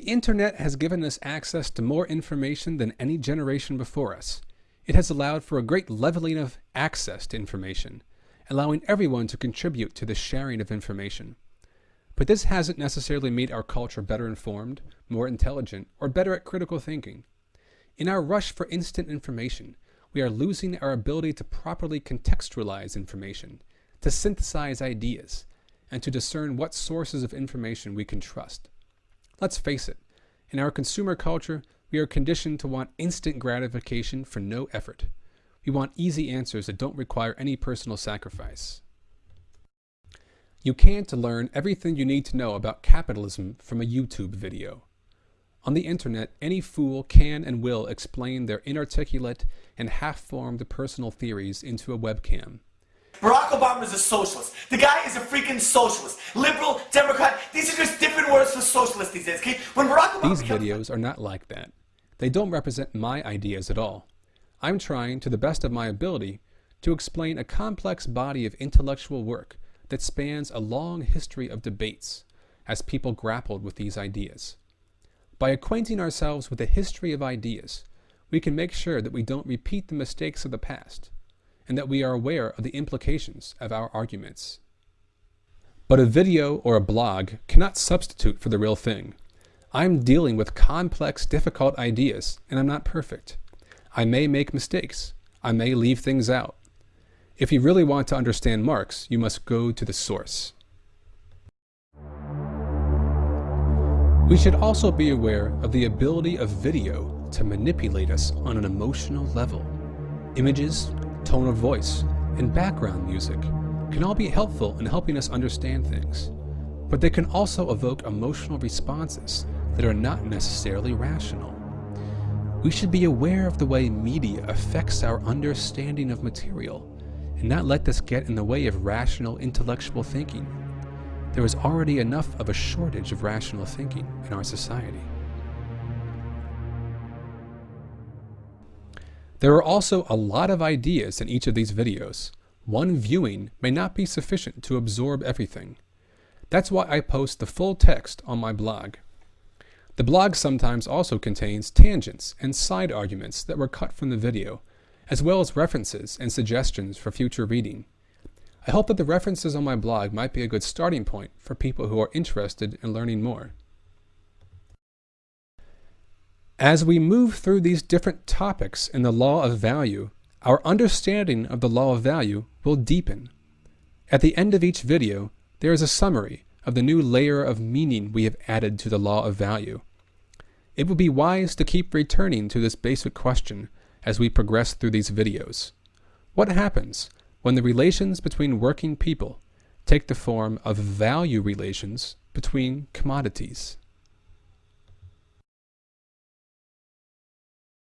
internet has given us access to more information than any generation before us. It has allowed for a great leveling of access to information, allowing everyone to contribute to the sharing of information. But this hasn't necessarily made our culture better informed, more intelligent, or better at critical thinking. In our rush for instant information, we are losing our ability to properly contextualize information, to synthesize ideas, and to discern what sources of information we can trust. Let's face it, in our consumer culture, we are conditioned to want instant gratification for no effort. We want easy answers that don't require any personal sacrifice. You can't learn everything you need to know about capitalism from a YouTube video. On the internet, any fool can and will explain their inarticulate and half-formed personal theories into a webcam. Barack Obama is a socialist. The guy is a freaking socialist. Liberal, Democrat, These videos are not like that. They don't represent my ideas at all. I'm trying, to the best of my ability, to explain a complex body of intellectual work that spans a long history of debates as people grappled with these ideas. By acquainting ourselves with the history of ideas, we can make sure that we don't repeat the mistakes of the past, and that we are aware of the implications of our arguments. But a video or a blog cannot substitute for the real thing. I'm dealing with complex, difficult ideas, and I'm not perfect. I may make mistakes. I may leave things out. If you really want to understand Marx, you must go to the source. We should also be aware of the ability of video to manipulate us on an emotional level. Images, tone of voice, and background music can all be helpful in helping us understand things, but they can also evoke emotional responses that are not necessarily rational. We should be aware of the way media affects our understanding of material and not let this get in the way of rational intellectual thinking there is already enough of a shortage of rational thinking in our society. There are also a lot of ideas in each of these videos. One viewing may not be sufficient to absorb everything. That's why I post the full text on my blog. The blog sometimes also contains tangents and side arguments that were cut from the video, as well as references and suggestions for future reading. I hope that the references on my blog might be a good starting point for people who are interested in learning more. As we move through these different topics in the law of value, our understanding of the law of value will deepen. At the end of each video, there is a summary of the new layer of meaning we have added to the law of value. It would be wise to keep returning to this basic question as we progress through these videos. What happens when the relations between working people take the form of value relations between commodities.